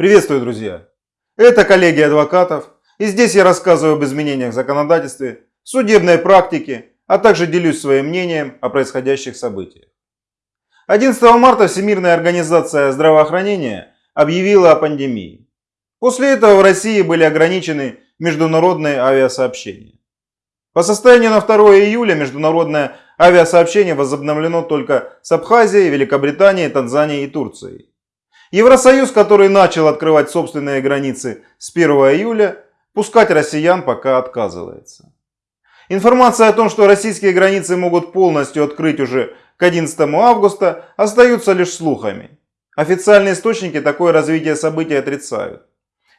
Приветствую, друзья! Это коллегия адвокатов, и здесь я рассказываю об изменениях в законодательстве, судебной практике, а также делюсь своим мнением о происходящих событиях. 11 марта Всемирная организация здравоохранения объявила о пандемии. После этого в России были ограничены международные авиасообщения. По состоянию на 2 июля международное авиасообщение возобновлено только с Абхазией, Великобританией, Танзанией и Турцией. Евросоюз, который начал открывать собственные границы с 1 июля, пускать россиян пока отказывается. Информация о том, что российские границы могут полностью открыть уже к 11 августа, остаются лишь слухами. Официальные источники такое развитие событий отрицают.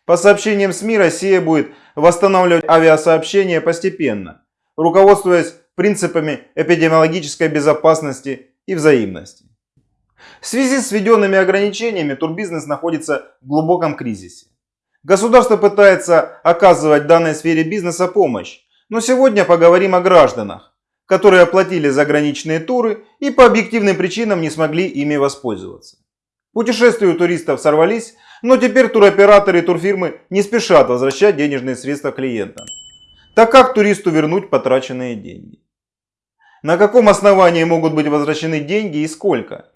По сообщениям СМИ, Россия будет восстанавливать авиасообщение постепенно, руководствуясь принципами эпидемиологической безопасности и взаимности. В связи с введенными ограничениями турбизнес находится в глубоком кризисе. Государство пытается оказывать данной сфере бизнеса помощь, но сегодня поговорим о гражданах, которые оплатили заграничные туры и по объективным причинам не смогли ими воспользоваться. Путешествия у туристов сорвались, но теперь туроператоры и турфирмы не спешат возвращать денежные средства клиентам. Так как туристу вернуть потраченные деньги? На каком основании могут быть возвращены деньги и сколько?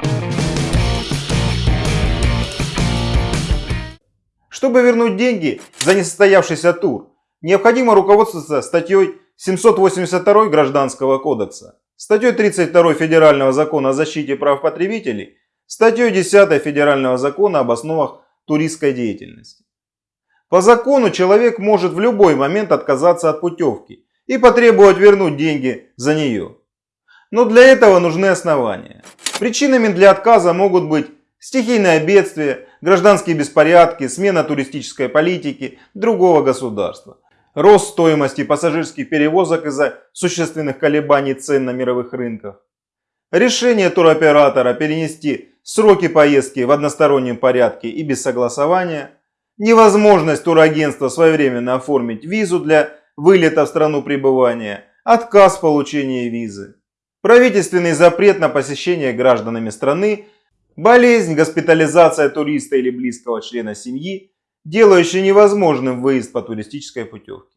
Чтобы вернуть деньги за несостоявшийся тур, необходимо руководствоваться статьей 782 Гражданского кодекса, статьей 32 Федерального закона о защите прав потребителей, статьей 10 Федерального закона об основах туристской деятельности. По закону человек может в любой момент отказаться от путевки и потребовать вернуть деньги за нее. Но для этого нужны основания. Причинами для отказа могут быть стихийное бедствие, гражданские беспорядки, смена туристической политики другого государства, рост стоимости пассажирских перевозок из-за существенных колебаний цен на мировых рынках, решение туроператора перенести сроки поездки в одностороннем порядке и без согласования, невозможность турагентства своевременно оформить визу для вылета в страну пребывания, отказ в получении визы, правительственный запрет на посещение гражданами страны Болезнь, госпитализация туриста или близкого члена семьи, делающая невозможным выезд по туристической путевке.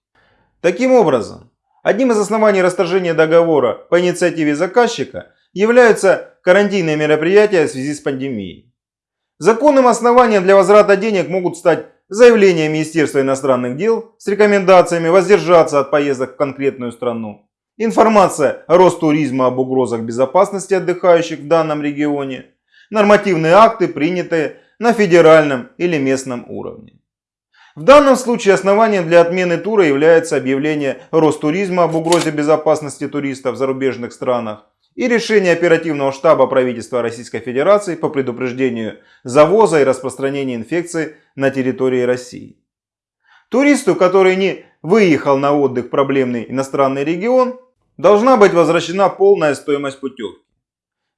Таким образом, одним из оснований расторжения договора по инициативе заказчика являются карантинные мероприятия в связи с пандемией. Законным основанием для возврата денег могут стать заявление Министерства иностранных дел с рекомендациями воздержаться от поездок в конкретную страну, информация Ростуризма об угрозах безопасности отдыхающих в данном регионе, нормативные акты, принятые на федеральном или местном уровне. В данном случае основанием для отмены тура является объявление Ростуризма об угрозе безопасности туристов в зарубежных странах и решение оперативного штаба правительства Российской Федерации по предупреждению завоза и распространения инфекции на территории России. Туристу, который не выехал на отдых в проблемный иностранный регион, должна быть возвращена полная стоимость путевки.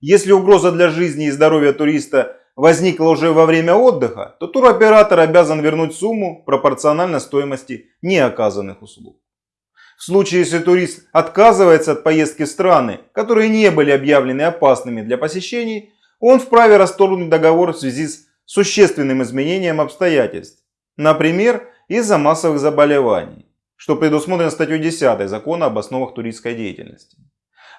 Если угроза для жизни и здоровья туриста возникла уже во время отдыха, то туроператор обязан вернуть сумму пропорционально стоимости неоказанных услуг. В случае, если турист отказывается от поездки в страны, которые не были объявлены опасными для посещений, он вправе расторгнуть договор в связи с существенным изменением обстоятельств, например, из-за массовых заболеваний, что предусмотрено статьей 10 Закона об основах туристской деятельности.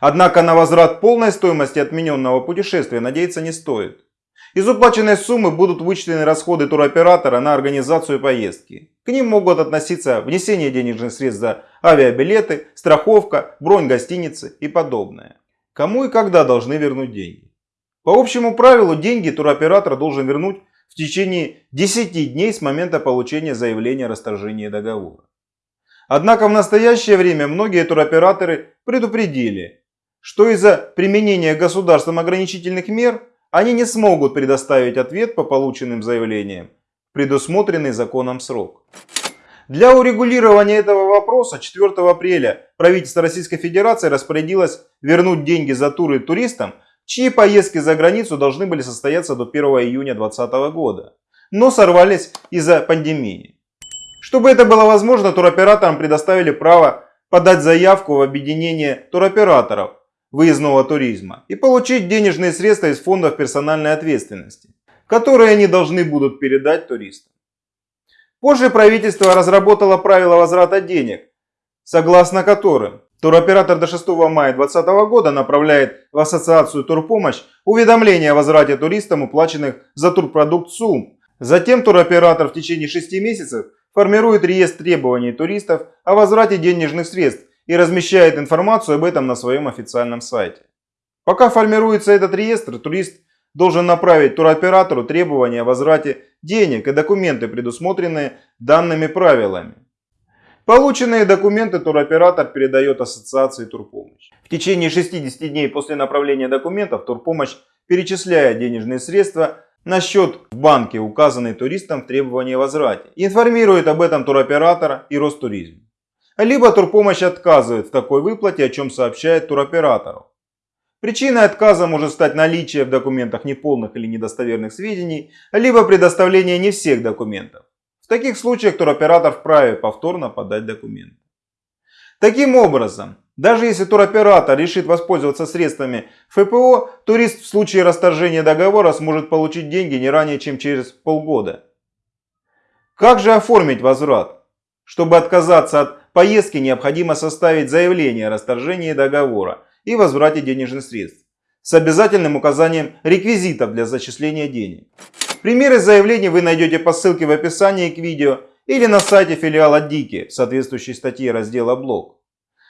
Однако на возврат полной стоимости отмененного путешествия надеяться не стоит. Из уплаченной суммы будут вычтены расходы туроператора на организацию поездки. К ним могут относиться внесение денежных средств за авиабилеты, страховка, бронь гостиницы и подобное. Кому и когда должны вернуть деньги? По общему правилу деньги туроператор должен вернуть в течение 10 дней с момента получения заявления о расторжении договора. Однако в настоящее время многие туроператоры предупредили, что из-за применения государством ограничительных мер они не смогут предоставить ответ по полученным заявлениям предусмотренный законом срок. Для урегулирования этого вопроса 4 апреля правительство Российской Федерации распорядилось вернуть деньги за туры туристам, чьи поездки за границу должны были состояться до 1 июня 2020 года, но сорвались из-за пандемии. Чтобы это было возможно, туроператорам предоставили право подать заявку в объединение туроператоров, выездного туризма и получить денежные средства из фондов персональной ответственности, которые они должны будут передать туристам. Позже правительство разработало правила возврата денег, согласно которым туроператор до 6 мая 2020 года направляет в Ассоциацию Турпомощь уведомление о возврате туристам уплаченных за турпродукт сумм. Затем туроператор в течение 6 месяцев формирует реестр требований туристов о возврате денежных средств и размещает информацию об этом на своем официальном сайте. Пока формируется этот реестр, турист должен направить туроператору требования о возврате денег и документы, предусмотренные данными правилами. Полученные документы туроператор передает ассоциации турпомощь. В течение 60 дней после направления документов турпомощь перечисляет денежные средства на счет в банке, указанный туристам в требовании о возврате. Информирует об этом туроператора и Ростуризм. Либо турпомощь отказывает в такой выплате, о чем сообщает туроператору. Причиной отказа может стать наличие в документах неполных или недостоверных сведений, либо предоставление не всех документов. В таких случаях туроператор вправе повторно подать документы. Таким образом, даже если туроператор решит воспользоваться средствами ФПО, турист в случае расторжения договора сможет получить деньги не ранее, чем через полгода. Как же оформить возврат? Чтобы отказаться от поездки, необходимо составить заявление о расторжении договора и возврате денежных средств с обязательным указанием реквизитов для зачисления денег. Примеры заявлений вы найдете по ссылке в описании к видео или на сайте филиала Дики в соответствующей статье раздела «Блог».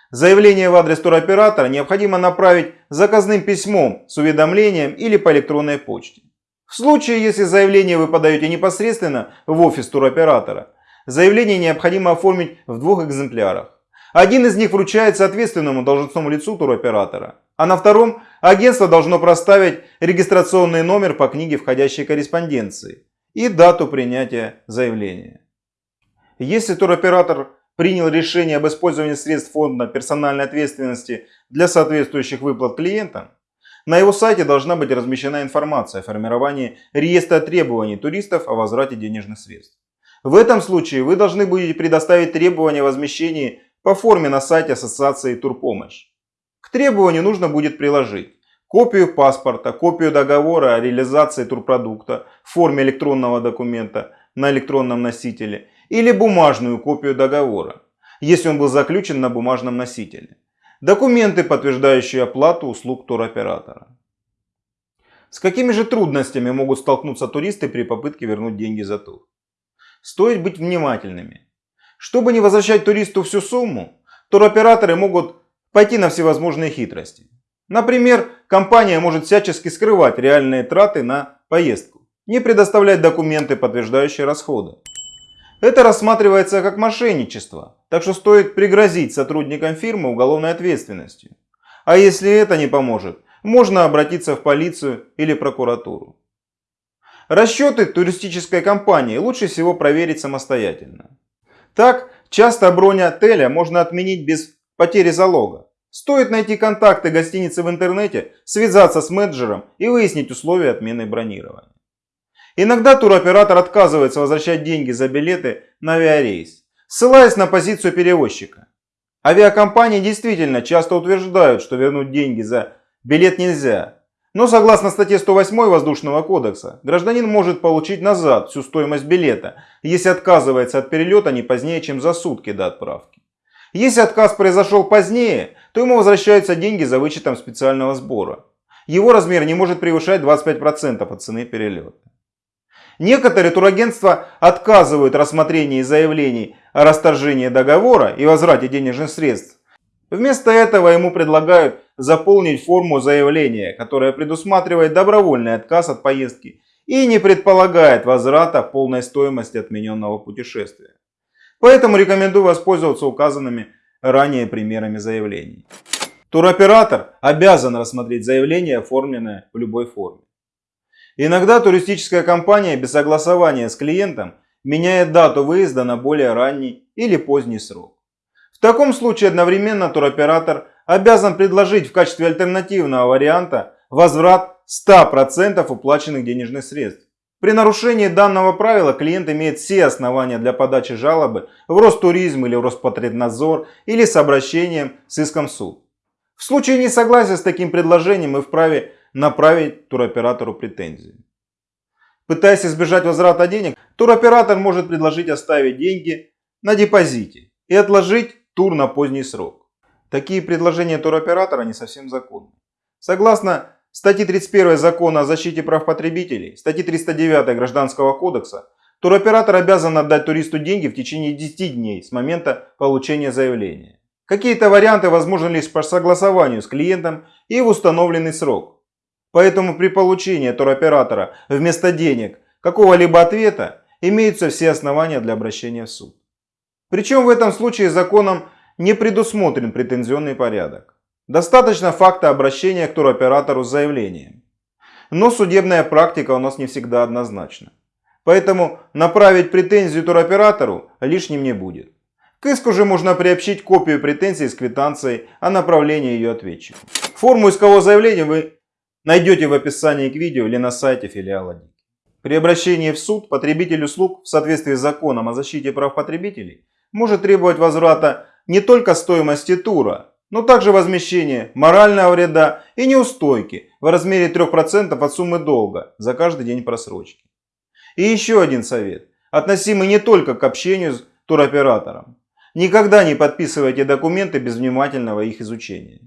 Заявление в адрес туроператора необходимо направить заказным письмом с уведомлением или по электронной почте. В случае, если заявление вы подаете непосредственно в офис туроператора, заявление необходимо оформить в двух экземплярах. Один из них вручается ответственному должностному лицу туроператора, а на втором агентство должно проставить регистрационный номер по книге входящей корреспонденции и дату принятия заявления. Если туроператор принял решение об использовании средств фонда персональной ответственности для соответствующих выплат клиентам, на его сайте должна быть размещена информация о формировании реестра требований туристов о возврате денежных средств. В этом случае вы должны будете предоставить требования о возмещении по форме на сайте Ассоциации Турпомощь. К требованию нужно будет приложить копию паспорта, копию договора о реализации турпродукта в форме электронного документа на электронном носителе или бумажную копию договора, если он был заключен на бумажном носителе. Документы, подтверждающие оплату услуг туроператора. С какими же трудностями могут столкнуться туристы при попытке вернуть деньги за тур? Стоит быть внимательными. Чтобы не возвращать туристу всю сумму, туроператоры могут пойти на всевозможные хитрости. Например, компания может всячески скрывать реальные траты на поездку, не предоставлять документы, подтверждающие расходы. Это рассматривается как мошенничество, так что стоит пригрозить сотрудникам фирмы уголовной ответственностью. А если это не поможет, можно обратиться в полицию или прокуратуру. Расчеты туристической компании лучше всего проверить самостоятельно. Так, часто бронь отеля можно отменить без потери залога. Стоит найти контакты гостиницы в интернете, связаться с менеджером и выяснить условия отмены бронирования. Иногда туроператор отказывается возвращать деньги за билеты на авиарейс, ссылаясь на позицию перевозчика. Авиакомпании действительно часто утверждают, что вернуть деньги за билет нельзя. Но согласно статье 108 Воздушного кодекса, гражданин может получить назад всю стоимость билета, если отказывается от перелета не позднее, чем за сутки до отправки. Если отказ произошел позднее, то ему возвращаются деньги за вычетом специального сбора. Его размер не может превышать 25% от цены перелета. Некоторые турагентства отказывают рассмотрении заявлений о расторжении договора и возврате денежных средств. Вместо этого ему предлагают заполнить форму заявления, которая предусматривает добровольный отказ от поездки и не предполагает возврата полной стоимости отмененного путешествия. Поэтому рекомендую воспользоваться указанными ранее примерами заявлений. Туроператор обязан рассмотреть заявление, оформленное в любой форме. Иногда туристическая компания без согласования с клиентом меняет дату выезда на более ранний или поздний срок. В таком случае одновременно туроператор обязан предложить в качестве альтернативного варианта возврат 100% уплаченных денежных средств. При нарушении данного правила клиент имеет все основания для подачи жалобы в Ростуризм или в Роспотребнадзор или с обращением с иском в суд. В случае несогласия с таким предложением мы вправе направить туроператору претензии. Пытаясь избежать возврата денег, туроператор может предложить оставить деньги на депозите и отложить тур на поздний срок. Такие предложения туроператора не совсем законны. Согласно статьи 31 Закона о защите прав потребителей, статьи 309 Гражданского кодекса, туроператор обязан отдать туристу деньги в течение 10 дней с момента получения заявления. Какие-то варианты возможны лишь по согласованию с клиентом и в установленный срок. Поэтому при получении туроператора вместо денег какого-либо ответа имеются все основания для обращения в суд. Причем в этом случае законом не предусмотрен претензионный порядок. Достаточно факта обращения к туроператору с заявлением. Но судебная практика у нас не всегда однозначна. Поэтому направить претензию туроператору лишним не будет. К иску же можно приобщить копию претензии с квитанцией о направлении ее ответчику. Форму искового заявления вы найдете в описании к видео или на сайте филиала ДИК. При обращении в суд потребитель услуг в соответствии с законом о защите прав потребителей может требовать возврата не только стоимости тура, но также возмещения морального вреда и неустойки в размере 3% от суммы долга за каждый день просрочки. И еще один совет, относимый не только к общению с туроператором. Никогда не подписывайте документы без внимательного их изучения.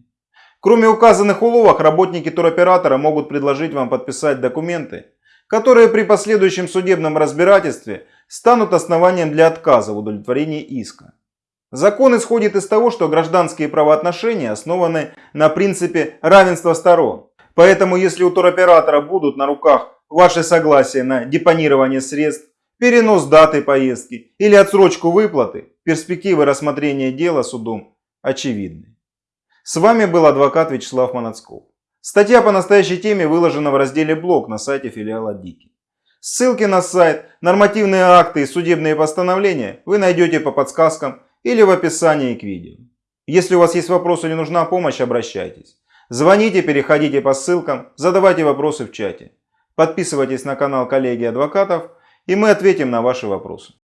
Кроме указанных уловок, работники туроператора могут предложить вам подписать документы, которые при последующем судебном разбирательстве станут основанием для отказа в удовлетворении иска. Закон исходит из того, что гражданские правоотношения основаны на принципе равенства сторон. Поэтому если у туроператора будут на руках ваше согласие на депонирование средств, перенос даты поездки или отсрочку выплаты, перспективы рассмотрения дела судом очевидны. С вами был адвокат Вячеслав Манацков. Статья по настоящей теме выложена в разделе «Блог» на сайте филиала Дики. Ссылки на сайт, нормативные акты и судебные постановления вы найдете по подсказкам или в описании к видео. Если у вас есть вопросы или нужна помощь, обращайтесь. Звоните, переходите по ссылкам, задавайте вопросы в чате. Подписывайтесь на канал коллеги адвокатов, и мы ответим на ваши вопросы.